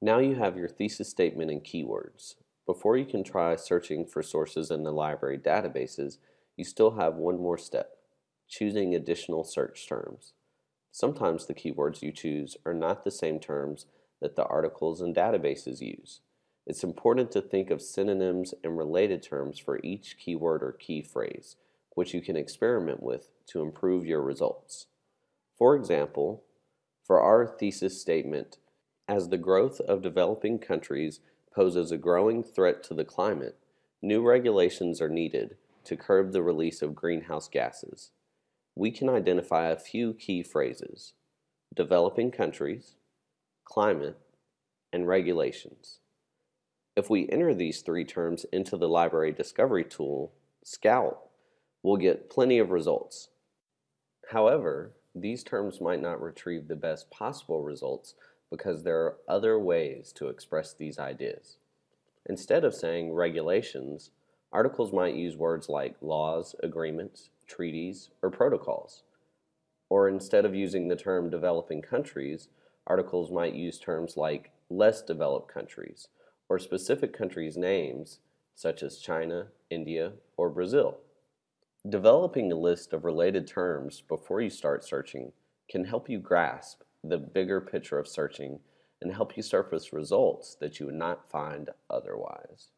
Now you have your thesis statement and keywords. Before you can try searching for sources in the library databases, you still have one more step, choosing additional search terms. Sometimes the keywords you choose are not the same terms that the articles and databases use. It's important to think of synonyms and related terms for each keyword or key phrase, which you can experiment with to improve your results. For example, for our thesis statement, as the growth of developing countries poses a growing threat to the climate, new regulations are needed to curb the release of greenhouse gases. We can identify a few key phrases developing countries, climate, and regulations. If we enter these three terms into the library discovery tool, Scout, we'll get plenty of results. However, these terms might not retrieve the best possible results because there are other ways to express these ideas. Instead of saying regulations, articles might use words like laws, agreements, treaties, or protocols. Or instead of using the term developing countries, articles might use terms like less developed countries or specific countries' names such as China, India, or Brazil. Developing a list of related terms before you start searching can help you grasp the bigger picture of searching and help you surface results that you would not find otherwise.